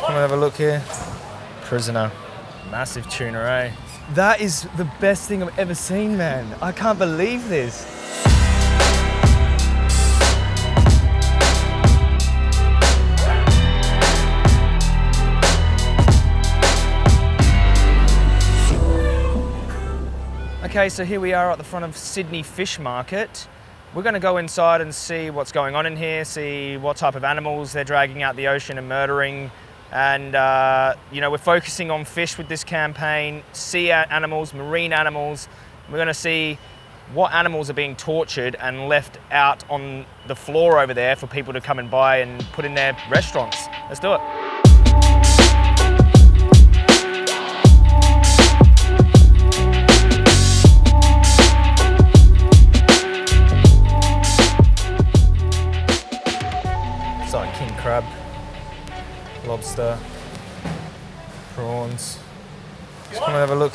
Come and have a look here. Prisoner. Massive tuna, eh? That is the best thing I've ever seen, man. I can't believe this. Okay, so here we are at the front of Sydney Fish Market. We're going to go inside and see what's going on in here, see what type of animals they're dragging out the ocean and murdering. And, uh, you know, we're focusing on fish with this campaign, sea animals, marine animals. We're going to see what animals are being tortured and left out on the floor over there for people to come and buy and put in their restaurants. Let's do it.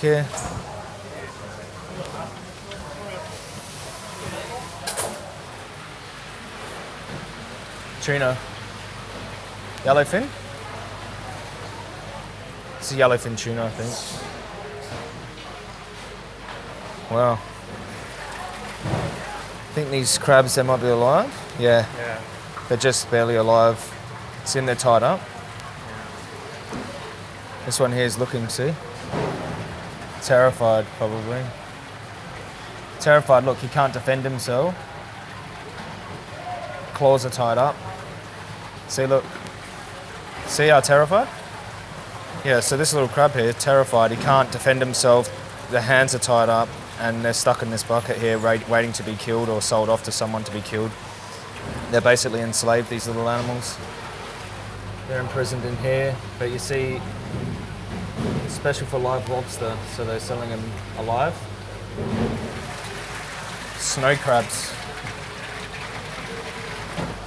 Come and have a look here. Tuna. Yellowfin? It's a yellowfin tuna, I think. Wow. I think these crabs, they might be alive. Yeah. Yeah. They're just barely alive. it's in they're tied up. This one here is looking, see? Terrified, probably. Terrified, look, he can't defend himself. Claws are tied up. See, look. See how terrified? Yeah, so this little crab here, terrified, he can't defend himself. The hands are tied up and they're stuck in this bucket here, wait- waiting to be killed or sold off to someone to be killed. They're basically enslaved, these little animals. They're imprisoned in here, but you see, special for live lobster, so they're selling them alive. Snow crabs.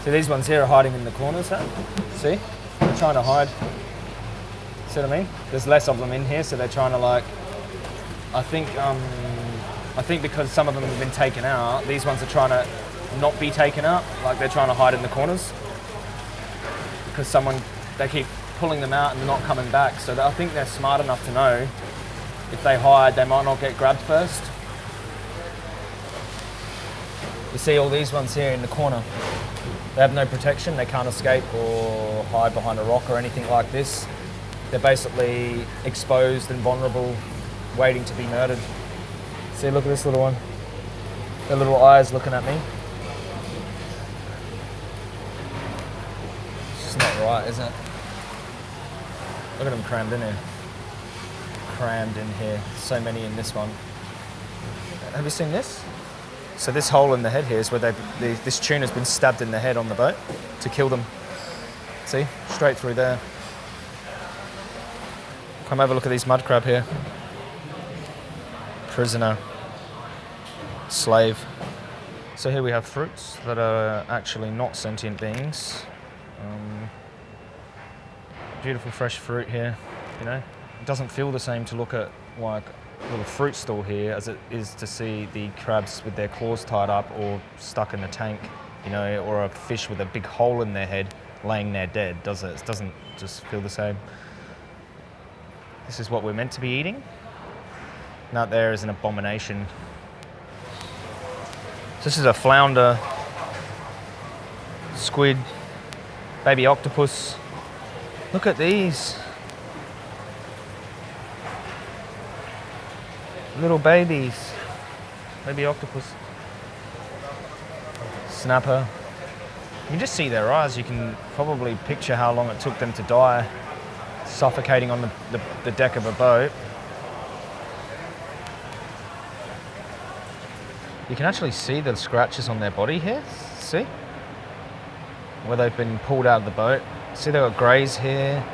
See, these ones here are hiding in the corners, huh? See? They're trying to hide. See what I mean? There's less of them in here, so they're trying to like. I think, um, I think because some of them have been taken out, these ones are trying to not be taken out, like they're trying to hide in the corners. Because someone, they keep pulling them out and not coming back. So I think they're smart enough to know if they hide, they might not get grabbed first. You see all these ones here in the corner. They have no protection, they can't escape or hide behind a rock or anything like this. They're basically exposed and vulnerable, waiting to be murdered. See, look at this little one. Their little eyes looking at me. It's just not right, is it? Look at them crammed in here. Crammed in here. So many in this one. Have you seen this? So this hole in the head here is where they the, this tuna's been stabbed in the head on the boat to kill them. See, straight through there. Come have a look at these mud crab here. Prisoner. Slave. So here we have fruits that are actually not sentient beings. Um, beautiful fresh fruit here, you know. It doesn't feel the same to look at like a little fruit stall here as it is to see the crabs with their claws tied up or stuck in a tank, you know, or a fish with a big hole in their head laying there dead, does it? It doesn't just feel the same. This is what we're meant to be eating. And there is an abomination. This is a flounder, squid, baby octopus. Look at these. Little babies. Maybe octopus. Snapper. You can just see their eyes. You can probably picture how long it took them to die, suffocating on the, the, the deck of a boat. You can actually see the scratches on their body here. See? Where they've been pulled out of the boat. See, they've got greys here.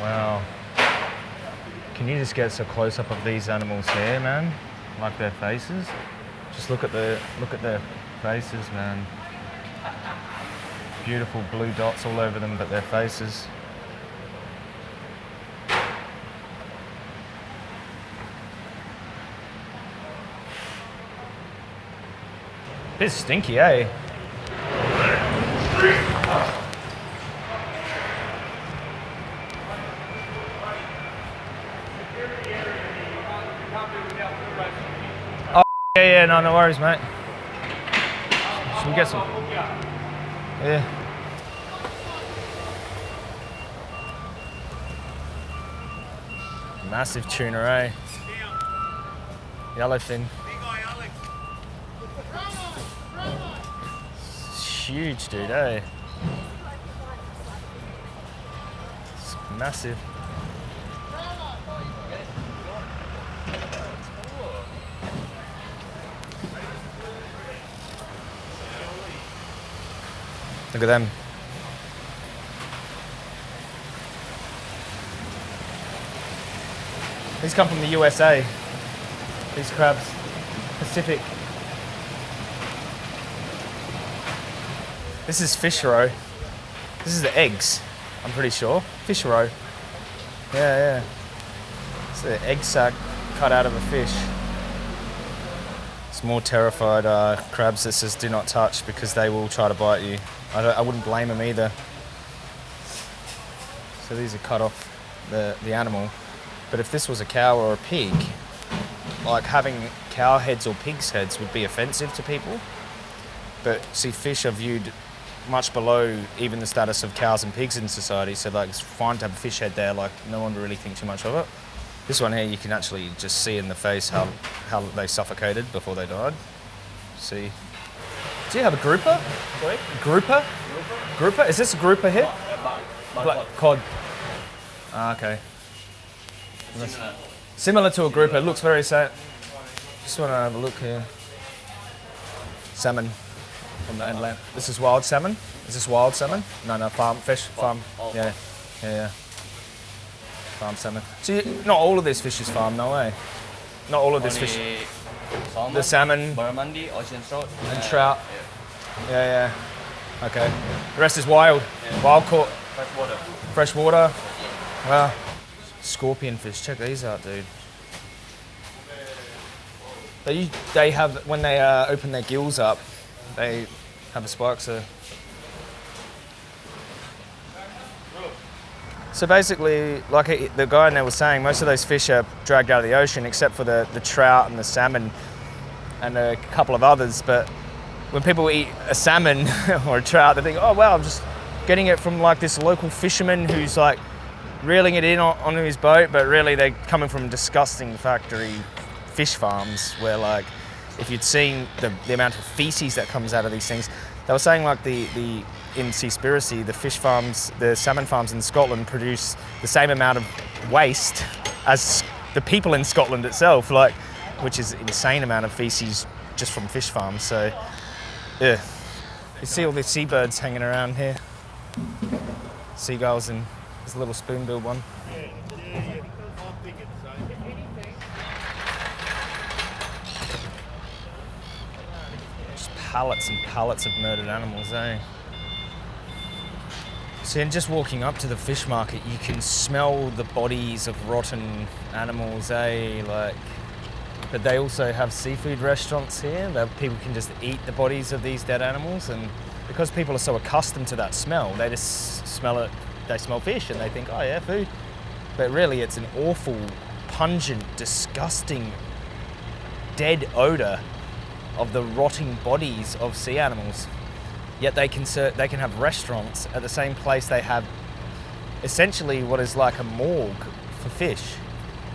Wow. Can you just get a close up of these animals here, man? Like their faces? Just look at the look at their faces, man. Beautiful blue dots all over them, but their faces. Bit stinky, eh? Oh, yeah, yeah, no, no worries, mate. Should we get some? Yeah. Massive tuna, eh? Yellowfin. Huge, dude, eh? It's massive. Look at them. These come from the USA. These crabs, Pacific. This is fish roe. This is the eggs, I'm pretty sure. Fish roe. Yeah, yeah. It's the egg sac cut out of a fish. It's more terrified uh, crabs that says do not touch because they will try to bite you. I, I wouldn't blame them either. So these are cut off the, the animal. But if this was a cow or a pig, like having cow heads or pigs heads would be offensive to people. But see, fish are viewed much below even the status of cows and pigs in society. So like it's fine to have a fish head there. Like no one really think too much of it. This one here, you can actually just see in the face how how they suffocated before they died. See. Do you have a grouper? Sorry? Grouper? Grouper? Is this a grouper here? Black cod. Ah, okay. Similar. Similar to a grouper. It looks very sa Just want to have a look here. Salmon from the inland. This is wild salmon. Is this wild salmon? No, no, farm fish. Farm. Yeah, yeah, yeah. Farm salmon. So you, not all of this fish is farm, no way. Not all of this fish. Salmon, The salmon barramundi, ocean trout, and trout. Yeah, yeah. Okay. The rest is wild. Wild caught. fresh water. Fresh water. Wow. Scorpion fish. Check these out, dude. They they have when they uh, open their gills up, they have a spike. So. So basically, like the guy there was saying, most of those fish are dragged out of the ocean, except for the, the trout and the salmon, and a couple of others. But when people eat a salmon or a trout, they think, oh wow, I'm just getting it from like this local fisherman who's like reeling it in on, his boat, but really they're coming from disgusting factory fish farms where like if you'd seen the, the amount of feces that comes out of these things, they were saying like the, the in Seaspiracy, the fish farms, the salmon farms in Scotland produce the same amount of waste as the people in Scotland itself, like which is insane amount of feces just from fish farms. So yeah. You see all the seabirds hanging around here. Seagulls and this little spoonbill one. Just pallets and pallets of murdered animals, eh? See, and just walking up to the fish market, you can smell the bodies of rotten animals, eh? Like, but they also have seafood restaurants here that people can just eat the bodies of these dead animals, and because people are so accustomed to that smell, they just smell it. They smell fish and they think, oh yeah, food. But really, it's an awful, pungent, disgusting, dead odor of the rotting bodies of sea animals. Yet they can they can have restaurants at the same place they have essentially what is like a morgue for fish.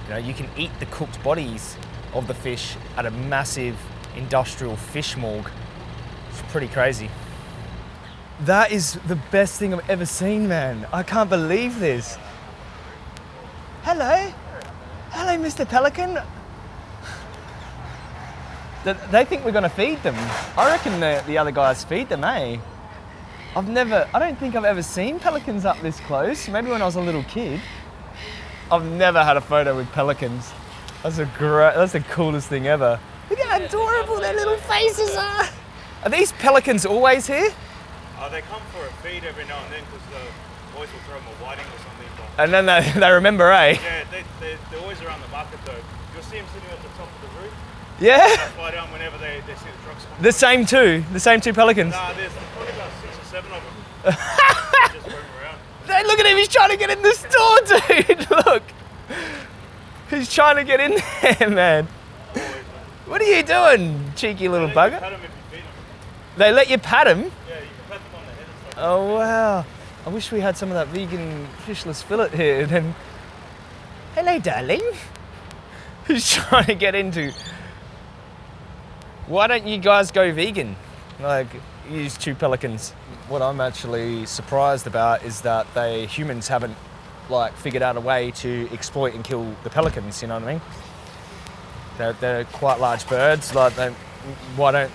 You know, you can eat the cooked bodies of the fish at a massive industrial fish morgue. It's pretty crazy. That is the best thing I've ever seen, man. I can't believe this. Hello. Hello, Mr. Pelican. Th- They think we're going to feed them. I reckon the, the other guys feed them, eh? I've never, I don't think I've ever seen pelicans up this close. Maybe when I was a little kid. I've never had a photo with pelicans. That's a great, that's the coolest thing ever. Look how adorable their little faces are. Are these pelicans always here? Uh, they come for a feed every now and then because the boys will throw them a whiting or something. But And then they, they remember, eh? yeah, they, they, they're always around the market though. You'll see them sitting at the top of the roof. Yeah, Fly down whenever they, they the the same two, the same two pelicans. Nah, there's probably about six or seven of them. just around. Hey, look at him, he's trying to get in the store, dude. Look. He's trying to get in there, man. What are you doing, cheeky little They bugger? Pat them if you feed them. They let you pat him? Yeah, you can pat them on the head and stuff. Oh, wow. I wish we had some of that vegan fishless fillet here. Then, hello, darling. Who's trying to get into? Why don't you guys go vegan? Like, use two pelicans. What I'm actually surprised about is that they humans haven't like figured out a way to exploit and kill the pelicans. You know what I mean? They're, they're quite large birds. Like, they, why don't?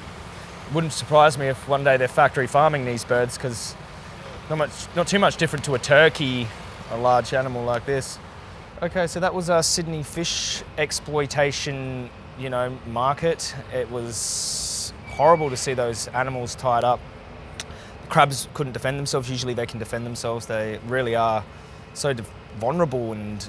Wouldn't surprise me if one day they're factory farming these birds because not much, not too much different to a turkey, a large animal like this. Okay, so that was our Sydney fish exploitation, you know, market. It was horrible to see those animals tied up. The crabs couldn't defend themselves. Usually they can defend themselves. They really are so vulnerable, and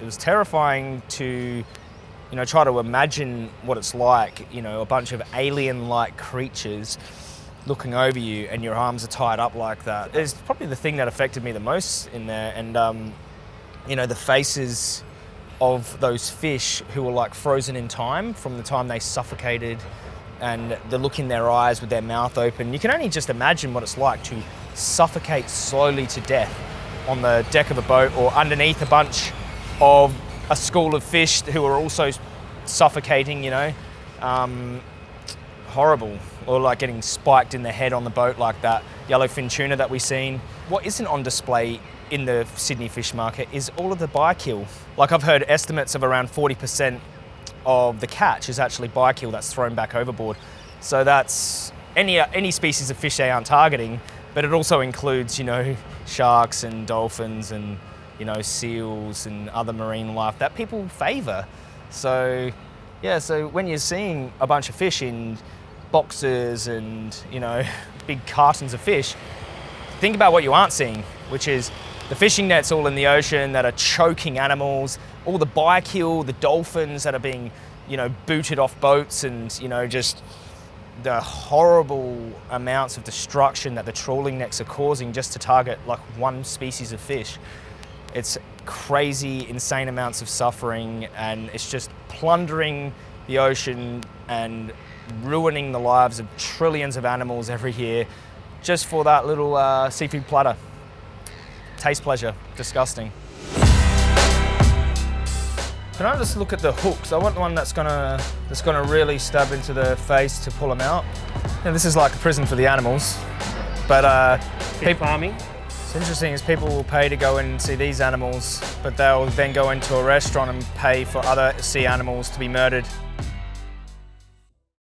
it was terrifying to, you know, try to imagine what it's like. You know, a bunch of alien-like creatures looking over you and your arms are tied up like that. It's probably the thing that affected me the most in there. And, um, you know, the faces of those fish who were like frozen in time from the time they suffocated and the look in their eyes with their mouth open. You can only just imagine what it's like to suffocate slowly to death on the deck of a boat or underneath a bunch of a school of fish who are also suffocating, you know. Um, horrible or like getting spiked in the head on the boat like that yellowfin tuna that we've seen what isn't on display in the sydney fish market is all of the biokill like i've heard estimates of around 40% of the catch is actually biokill that's thrown back overboard. So that's any uh, any species of fish they aren't targeting but it also includes you know sharks and dolphins and you know seals and other marine life that people favor so yeah, so when you're seeing a bunch of fish in boxes and, you know, big cartons of fish, think about what you aren't seeing, which is the fishing nets all in the ocean that are choking animals, all the biokill, the dolphins that are being, you know, booted off boats and, you know, just the horrible amounts of destruction that the trawling nets are causing just to target like one species of fish. It's crazy, insane amounts of suffering, and it's just plundering the ocean and ruining the lives of trillions of animals every year just for that little uh, seafood platter. Taste pleasure, disgusting. Can I just look at the hooks? I want the one that's gonna that's gonna really stab into the face to pull them out. Yeah, this is like a prison for the animals, but uh, Fish farming. What's interesting is people will pay to go and see these animals, but they'll then go into a restaurant and pay for other sea animals to be murdered.